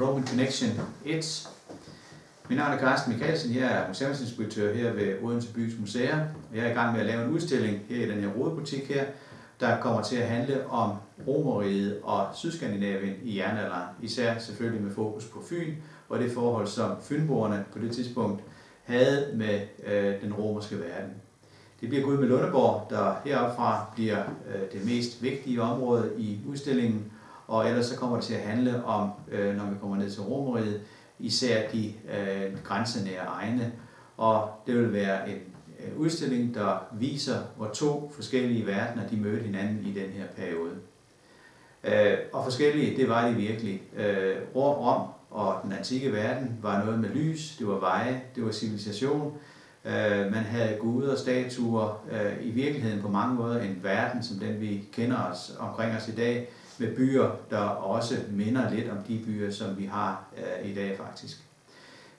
Roman Connection 1. Mit navn er Carsten Mikkelsen, jeg er museumsinspektør her ved Odense Bys Museer. Jeg er i gang med at lave en udstilling her i den her rodebutik her, der kommer til at handle om Romeriet og Sydskandinavien i jernalderen, især selvfølgelig med fokus på Fyn og det forhold, som fynboerne på det tidspunkt havde med øh, den romerske verden. Det bliver Gud med Lundeborg, der heroppe fra bliver øh, det mest vigtige område i udstillingen, og ellers så kommer det til at handle om, øh, når vi kommer ned til Romeriet, især de øh, grænsenære egne. Og det vil være en øh, udstilling, der viser, hvor to forskellige verdener de mødte hinanden i den her periode. Øh, og forskellige, det var de virkelig. Øh, Rom og den antikke verden var noget med lys, det var veje, det var civilisation. Øh, man havde guder og statuer, øh, i virkeligheden på mange måder en verden, som den vi kender os omkring os i dag, med byer, der også minder lidt om de byer, som vi har øh, i dag faktisk.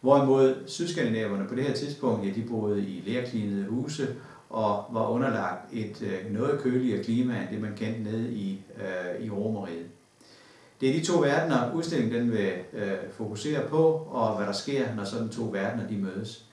Hvorimod sydskandinaverne på det her tidspunkt, ja, de boede i lærklinede huse og var underlagt et øh, noget køligere klima end det, man kendte nede i, øh, i Romeriet. Det er de to verdener, udstillingen den vil øh, fokusere på, og hvad der sker, når sådan to verdener de mødes.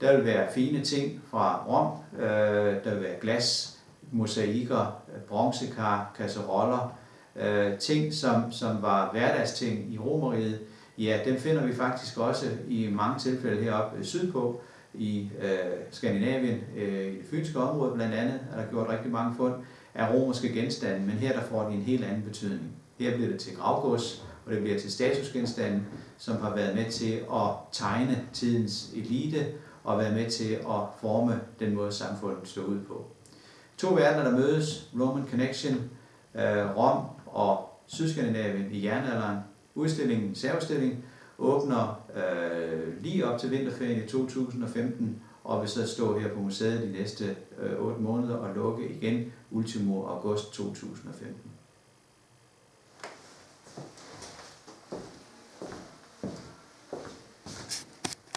Der vil være fine ting fra Rom, øh, der vil være glas, mosaikker, bronzekar, kasseroller, øh, ting, som, som var hverdagsting i Romeriet, ja, dem finder vi faktisk også i mange tilfælde heroppe sydpå, i øh, Skandinavien, øh, i det fynske område blandt andet, er der gjort rigtig mange fund af romerske genstande, men her der får de en helt anden betydning. Her bliver det til gravgods, og det bliver til statusgenstande, som har været med til at tegne tidens elite og været med til at forme den måde, samfundet så ud på. To verdener, der mødes, Roman Connection, øh, Rom og Sydskandinavien i jernalderen. Udstillingen, særudstilling, åbner øh, lige op til vinterferien i 2015, og vil så stå her på museet de næste øh, 8 måneder og lukke igen ultimo august 2015.